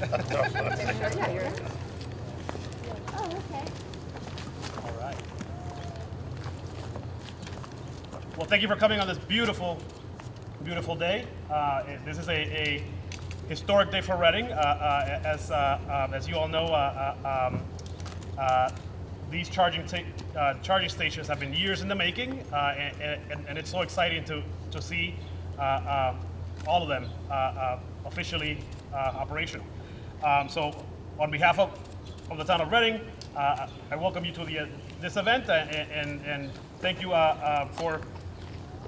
Oh, okay. All right. Well, thank you for coming on this beautiful, beautiful day. Uh, this is a, a historic day for Reading. Uh, uh, as, uh, um, as you all know, uh, uh, um, these charging, charging stations have been years in the making, and, and, and it's so exciting to, to see all of them officially operational. Um, so, on behalf of, of the town of Reading, uh, I welcome you to the, uh, this event, uh, and, and, and thank you uh, uh, for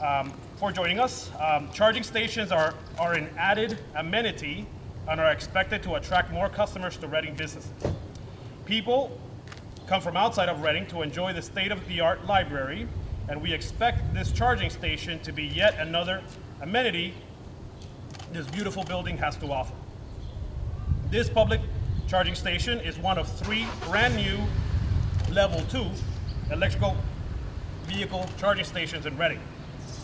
um, for joining us. Um, charging stations are, are an added amenity and are expected to attract more customers to Reading businesses. People come from outside of Reading to enjoy the state-of-the-art library, and we expect this charging station to be yet another amenity this beautiful building has to offer. This public charging station is one of three brand-new level two electrical vehicle charging stations in Reading.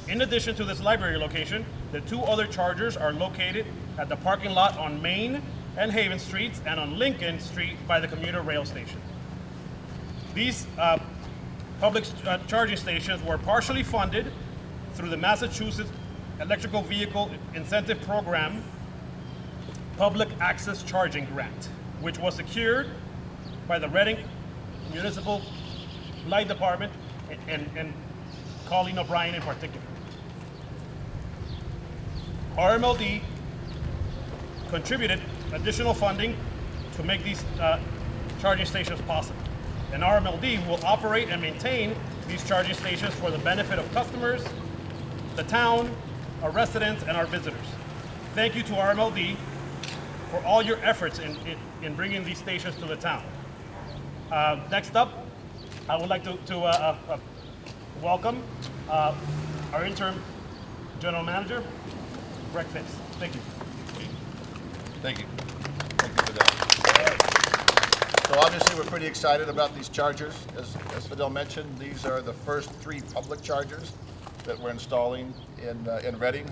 In addition to this library location, the two other chargers are located at the parking lot on Main and Haven Streets and on Lincoln Street by the commuter rail station. These uh, public uh, charging stations were partially funded through the Massachusetts Electrical Vehicle Incentive Program Public Access Charging Grant, which was secured by the Reading Municipal Light Department and, and Coleen O'Brien in particular. RMLD contributed additional funding to make these uh, charging stations possible. And RMLD will operate and maintain these charging stations for the benefit of customers, the town, our residents, and our visitors. Thank you to RMLD for all your efforts in, in, in bringing these stations to the town. Uh, next up, I would like to, to uh, uh, uh, welcome uh, our interim general manager, Greg Fitz. Thank you. Thank you. Thank you, Fidel. So obviously, we're pretty excited about these chargers. As, as Fidel mentioned, these are the first three public chargers that we're installing in, uh, in Reading.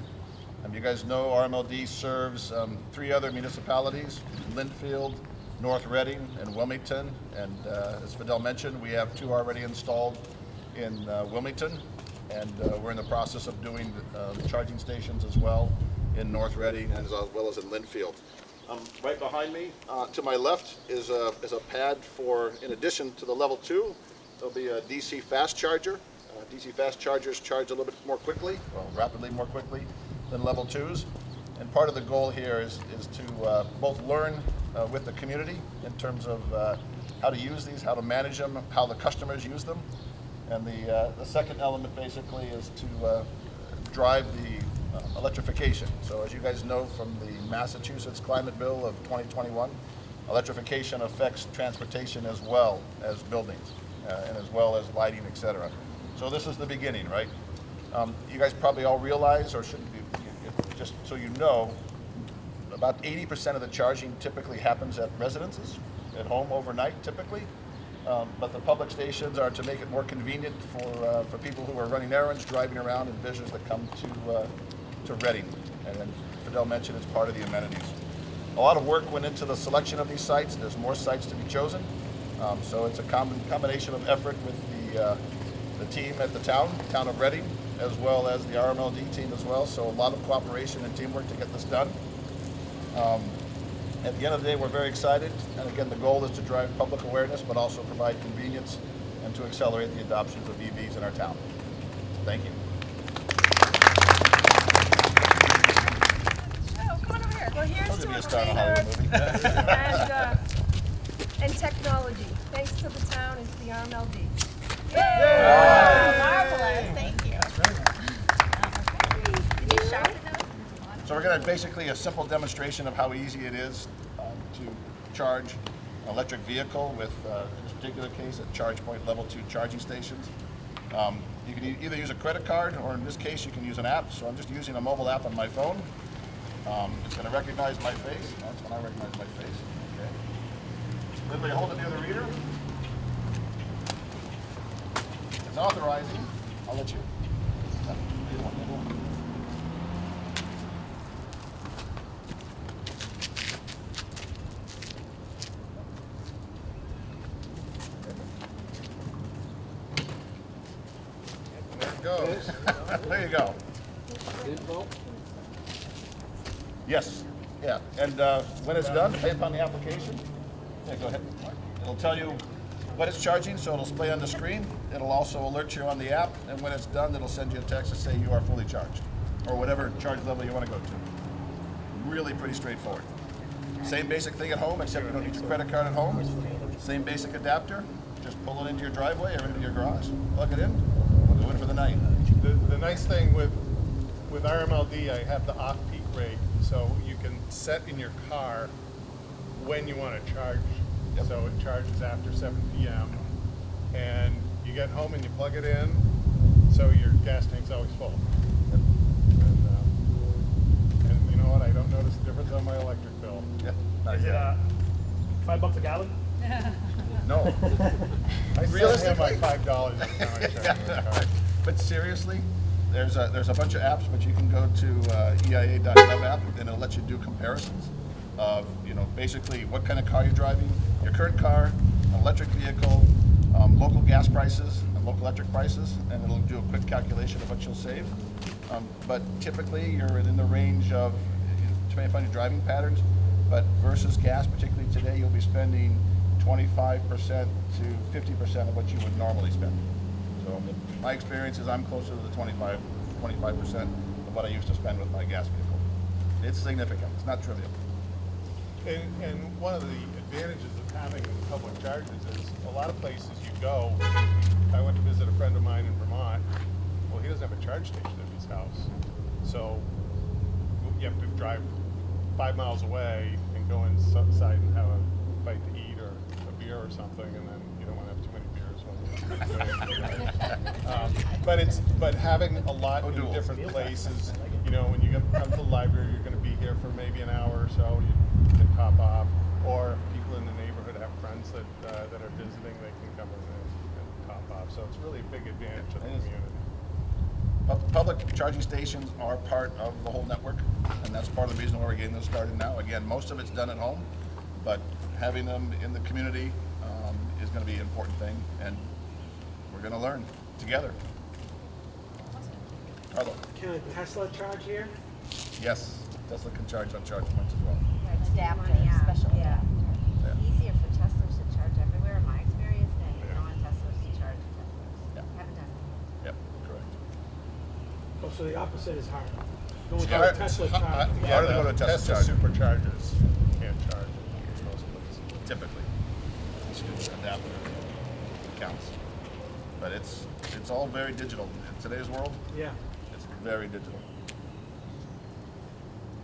Um, you guys know RMLD serves um, three other municipalities, Lynnfield, North Reading, and Wilmington. And uh, as Fidel mentioned, we have two already installed in uh, Wilmington. And uh, we're in the process of doing um, charging stations as well in North Reading as well as in Lynnfield. Um, right behind me, uh, to my left, is a, is a pad for, in addition to the level two, there'll be a DC fast charger. Uh, DC fast chargers charge a little bit more quickly, well, rapidly more quickly than level twos. And part of the goal here is, is to uh, both learn uh, with the community in terms of uh, how to use these, how to manage them, how the customers use them. And the, uh, the second element basically is to uh, drive the uh, electrification. So as you guys know from the Massachusetts Climate Bill of 2021, electrification affects transportation as well as buildings and as well as lighting, et cetera. So this is the beginning, right? Um, you guys probably all realize, or should just so you know, about 80% of the charging typically happens at residences, at home overnight typically. Um, but the public stations are to make it more convenient for, uh, for people who are running errands, driving around, and visitors that come to, uh, to Reading. And then Fidel mentioned it's part of the amenities. A lot of work went into the selection of these sites. There's more sites to be chosen. Um, so it's a com combination of effort with the, uh, the team at the town, town of Reading, as well as the RMLD team as well. So a lot of cooperation and teamwork to get this done. Um, at the end of the day, we're very excited. And again, the goal is to drive public awareness, but also provide convenience and to accelerate the adoption of EVs in our town. Thank you. Oh, come on over here. Well, here's to to a a star in a cleaner Hollywood movie. and, uh, and technology, thanks to the town and to the RMLD. Marvelous, thank you. Did you sharpen those? So we're going to basically a simple demonstration of how easy it is um, to charge an electric vehicle with, uh, in this particular case, at ChargePoint Level 2 charging stations. Um, you can e- either use a credit card, or in this case, you can use an app. So I'm just using a mobile app on my phone. Um, it's going to recognize my face. That's when I recognize my face. Okay. Literally hold it near the reader. It's authorizing. I'll let you. Either one, either one. Goes. There you go. Yes, yeah, and uh, when it's done, pay upon the application. Yeah, go ahead. It'll tell you what it's charging, so it'll display on the screen. It'll also alert you on the app, and when it's done, it'll send you a text to say you are fully charged, or whatever charge level you want to go to. Really pretty straightforward. Same basic thing at home, except you don't need your credit card at home. Same basic adapter, just pull it into your driveway or into your garage, plug it in, we'll go in for the night. The, the nice thing with, with RMLD, I have the off-peak rate, so you can set in your car when you want to charge. Yep. So it charges after seven PM, and you get home and you plug it in, so your gas tank's always full. And, uh, and you know what, I don't notice the difference on my electric bill. Yeah, not Is it uh, five bucks a gallon? No. I still have my Realistically? five dollars every time I charge my car. But seriously, there's a, there's a bunch of apps, but you can go to uh, EIA.gov app and it'll let you do comparisons of, you know, basically what kind of car you're driving, your current car, an electric vehicle, um, local gas prices, and local electric prices, and it'll do a quick calculation of what you'll save. Um, but typically, you're in the range of, depending upon your driving patterns, but versus gas, particularly today, you'll be spending 25% to 50% of what you would normally spend. So my experience is I'm closer to the 25, 25% of what I used to spend with my gas vehicle. It's significant, it's not trivial. And, and one of the advantages of having public charges is a lot of places you go. I went to visit a friend of mine in Vermont. Well, he doesn't have a charge station at his house. So you have to drive five miles away and go inside and have a bite to eat or beer or something, and then you don't want to have too many beers um, But it's, but having a lot Oh, in different places, you know, when you come to the library, you're gonna be here for maybe an hour or so, you can pop off. Or if people in the neighborhood have friends that, uh, that are visiting, they can come in and, and pop off. So it's really a big advantage to the community. Public charging stations are part of the whole network, and that's part of the reason why we're getting those started now. Again, most of it's done at home, but having them in the community um, is going to be an important thing, and we're going to learn together. Carlo, Can a Tesla charge here? yes, Tesla can charge on charge points as well. adapter, special Yeah. adapter. Easier for Teslas to charge everywhere, in my experience, than non-Teslas to charge Yeah. Teslas. Haven't done it. Yep, correct. Oh, so the opposite is hard. Going to Hard- a Tesla uh, charge. yeah, Harder to go to Tesla Tesla charger. superchargers can't charge in most places. Typically. It's just adapter counts. But it's, it's all very digital. In today's world, Yeah. it's very digital.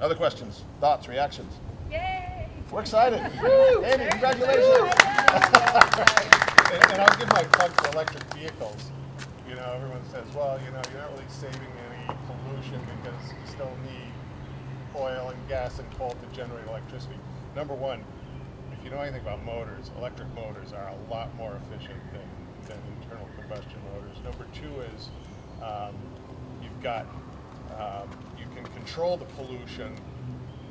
Other questions, thoughts, reactions? Yay! We're excited. Woo! Amy, congratulations. And, and I'll give my plug for electric vehicles. You know, everyone says, well, you know, you're not really saving any pollution because you still need oil and gas and coal to generate electricity. Number one, if you know anything about motors, electric motors are a lot more efficient than, than internal combustion motors. Number two is um, you've got, um, you can control the pollution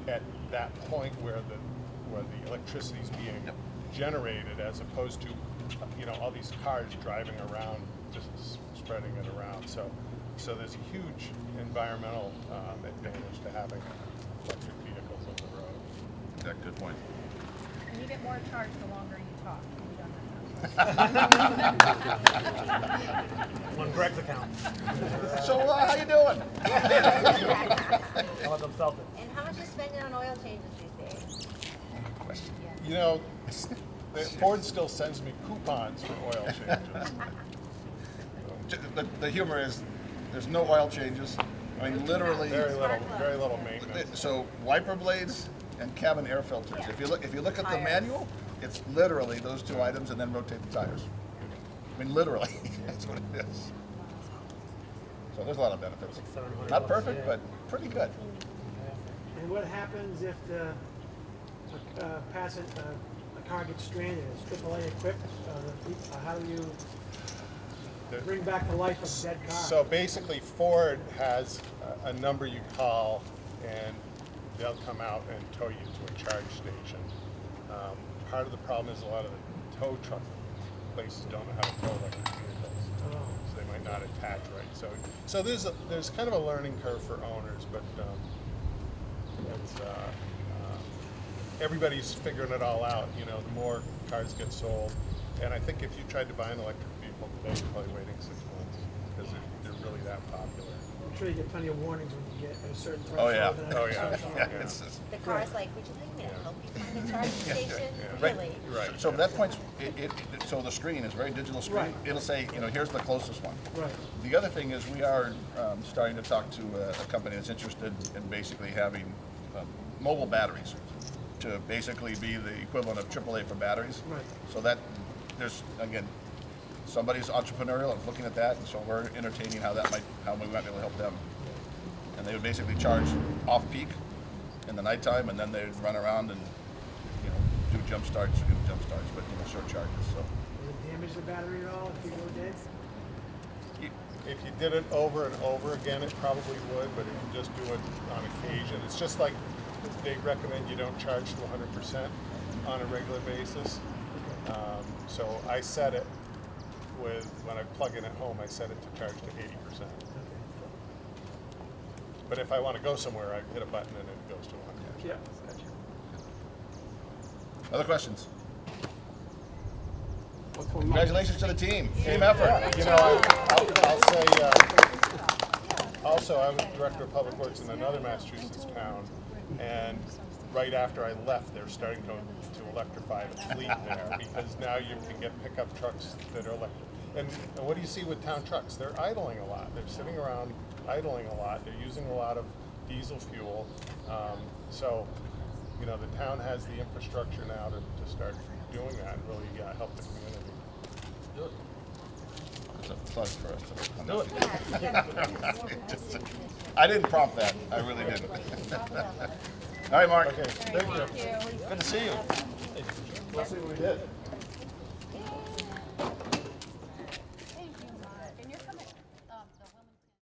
at that point where the, where the electricity is being generated as opposed to, you know, all these cars driving around, just spreading it around. So, so there's a huge environmental um, advantage to having electric vehicles on the road. Yeah, good point. And you get more charged the longer you talk. Have you done that? On Greg's account. So, uh, how you doing? I'll let them sell it. And how much you spending on oil changes these days? Question. You know, Ford still sends me coupons for oil changes. The, the humor is, there's no oil changes. I mean, literally. Very little, very little maintenance. So wiper blades and cabin air filters. If you look, if you look at the Tires. manual, it's literally those two items and then rotate the tires. I mean, literally, that's what it is. So there's a lot of benefits. Not perfect, but pretty good. And what happens if the, uh, passenger, uh, a car gets stranded? Is AAA equipped? Uh, the, peop- uh, how do you bring back the life of a dead car? So basically, Ford has a, a number you call, and they'll come out and tow you to a charge station. Um, part of the problem is a lot of the tow truck places don't know how to tow electric vehicles. So they might not attach right. So, so there's a, there's kind of a learning curve for owners, but um, it's, uh, uh, everybody's figuring it all out. You know, the more cars get sold, and I think if you tried to buy an electric vehicle today, you're probably waiting six months because they're, they're really that popular. I'm sure you get plenty of warnings when you get at a certain Oh, threshold. yeah. and Oh, a yeah. certain- Yeah, it's just- The car's like, would you like me to help you find a charging station? Right. Really? Right. So that point's, it, it, it- so the screen is very digital screen. Right. It'll say, you know, here's the closest one. Right. The other thing is we are um, starting to talk to a, a company that's interested in basically having um, mobile batteries to basically be the equivalent of AAA for batteries. Right. So that, there's, again, somebody's entrepreneurial and looking at that, and so we're entertaining how that might, how we might be able to help them. And they would basically charge off-peak in the nighttime, and then they'd run around and, you know, do jump starts, you know, jump starts, but, you know, short charges, so. Does it damage the battery at all if you go dead? If you did it over and over again, it probably would, but if you just do it on occasion, it's just like they recommend you don't charge to 100% on a regular basis. Um, so I set it with, when I plug in at home, I set it to charge to 80%. But if I want to go somewhere, I hit a button and it goes to 100. Yeah. Other questions? Congratulations to the team, team effort. You know, I, I'll, I'll say, uh, also, I was director of public works in another Massachusetts town, and right after I left, they're starting to, to electrify the fleet there, because now you can get pickup trucks that are electric. And, and what do you see with town trucks? They're idling a lot. They're sitting around idling a lot. They're using a lot of diesel fuel. Um, so, you know, the town has the infrastructure now to, to start doing that and really uh, help the community. It's a plug for us. to- Do it. Yeah, yeah. I didn't prompt that, I really didn't. All right, Mark, Okay, thank you. good to see you. Let's see what we did.